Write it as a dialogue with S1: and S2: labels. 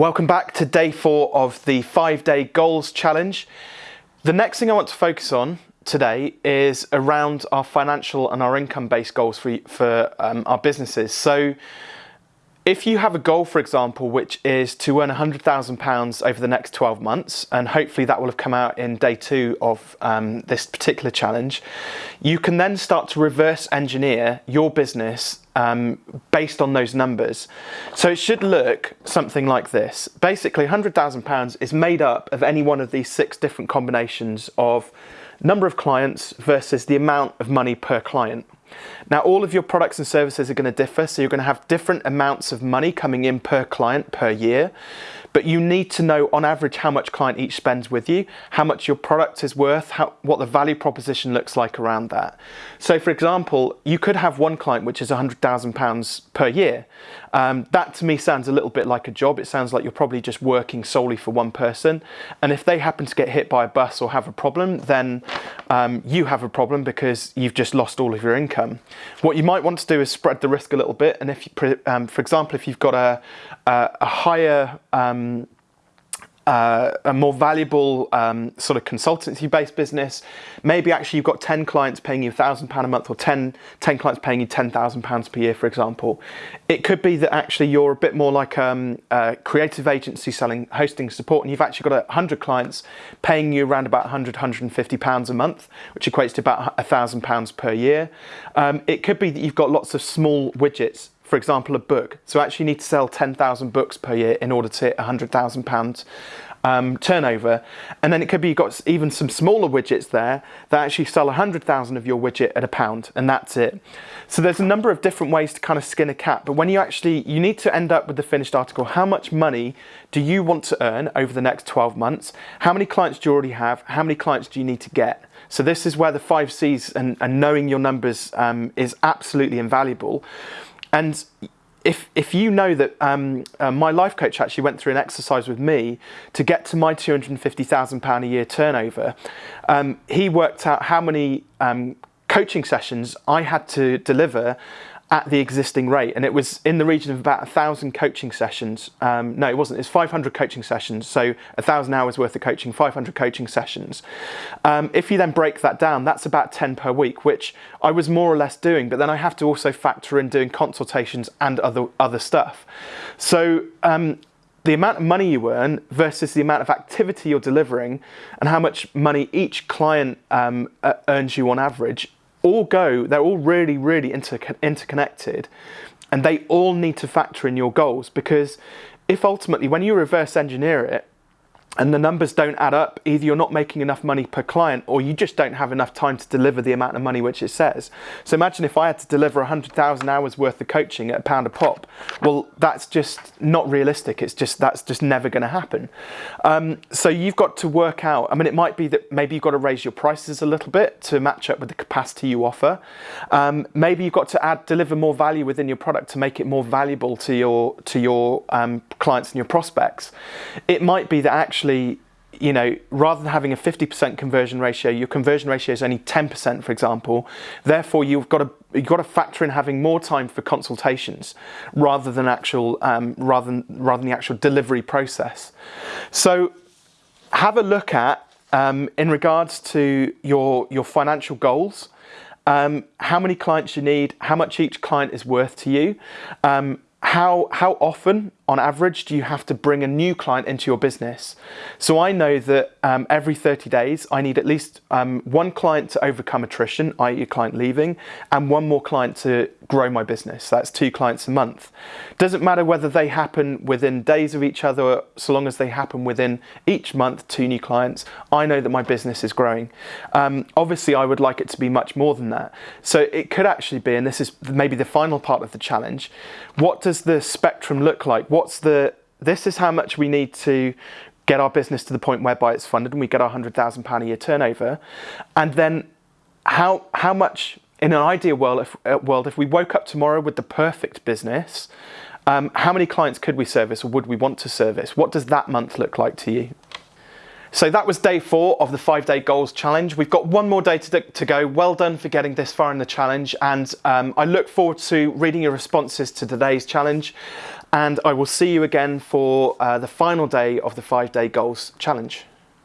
S1: Welcome back to day four of the five day goals challenge. The next thing I want to focus on today is around our financial and our income based goals for, for um, our businesses. So if you have a goal, for example, which is to earn £100,000 over the next 12 months, and hopefully that will have come out in day two of um, this particular challenge, you can then start to reverse engineer your business um, based on those numbers. So it should look something like this. Basically, £100,000 is made up of any one of these six different combinations of number of clients versus the amount of money per client. Now all of your products and services are going to differ so you're going to have different amounts of money coming in per client per year but you need to know on average how much client each spends with you, how much your product is worth, how, what the value proposition looks like around that. So for example, you could have one client which is £100,000 per year. Um, that to me sounds a little bit like a job. It sounds like you're probably just working solely for one person. And if they happen to get hit by a bus or have a problem, then um, you have a problem because you've just lost all of your income. What you might want to do is spread the risk a little bit. And if you, um, for example, if you've got a, a, a higher um, uh, a more valuable um, sort of consultancy-based business. Maybe actually you've got 10 clients paying you £1,000 a month or 10, 10 clients paying you £10,000 per year, for example. It could be that actually you're a bit more like um, a creative agency selling hosting support and you've actually got 100 clients paying you around about 100, 150 pounds a month, which equates to about £1,000 per year. Um, it could be that you've got lots of small widgets for example, a book. So actually need to sell 10,000 books per year in order to hit £100,000 um, turnover. And then it could be you've got even some smaller widgets there that actually sell 100,000 of your widget at a pound and that's it. So there's a number of different ways to kind of skin a cat. But when you actually, you need to end up with the finished article. How much money do you want to earn over the next 12 months? How many clients do you already have? How many clients do you need to get? So this is where the five C's and, and knowing your numbers um, is absolutely invaluable. And if, if you know that um, uh, my life coach actually went through an exercise with me to get to my £250,000 a year turnover, um, he worked out how many um, coaching sessions I had to deliver at the existing rate and it was in the region of about a thousand coaching sessions. Um, no it wasn't it's 500 coaching sessions so a thousand hours worth of coaching 500 coaching sessions. Um, if you then break that down that's about 10 per week which I was more or less doing but then I have to also factor in doing consultations and other other stuff. So um, the amount of money you earn versus the amount of activity you're delivering and how much money each client um, earns you on average all go, they're all really, really inter interconnected and they all need to factor in your goals because if ultimately when you reverse engineer it, and the numbers don't add up, either you're not making enough money per client or you just don't have enough time to deliver the amount of money which it says. So imagine if I had to deliver 100,000 hours worth of coaching at a pound a pop, well, that's just not realistic. It's just, that's just never going to happen. Um, so you've got to work out, I mean, it might be that maybe you've got to raise your prices a little bit to match up with the capacity you offer. Um, maybe you've got to add, deliver more value within your product to make it more valuable to your, to your um, clients and your prospects. It might be that actually actually, you know, rather than having a 50% conversion ratio, your conversion ratio is only 10%, for example. Therefore, you've got to you've got to factor in having more time for consultations rather than actual um, rather than rather than the actual delivery process. So, have a look at um, in regards to your your financial goals. Um, how many clients you need, how much each client is worth to you, um, how, how often on average do you have to bring a new client into your business? So I know that um, every 30 days I need at least um, one client to overcome attrition, i.e. a client leaving, and one more client to grow my business. That's two clients a month. Doesn't matter whether they happen within days of each other, so long as they happen within each month, two new clients, I know that my business is growing. Um, obviously I would like it to be much more than that. So it could actually be, and this is maybe the final part of the challenge, what does the spectrum look like? What what's the, this is how much we need to get our business to the point whereby it's funded and we get our £100,000 a year turnover. And then how, how much, in an ideal world if, uh, world, if we woke up tomorrow with the perfect business, um, how many clients could we service or would we want to service? What does that month look like to you? So that was day four of the five day goals challenge. We've got one more day to, to go. Well done for getting this far in the challenge. And um, I look forward to reading your responses to today's challenge. And I will see you again for uh, the final day of the five day goals challenge.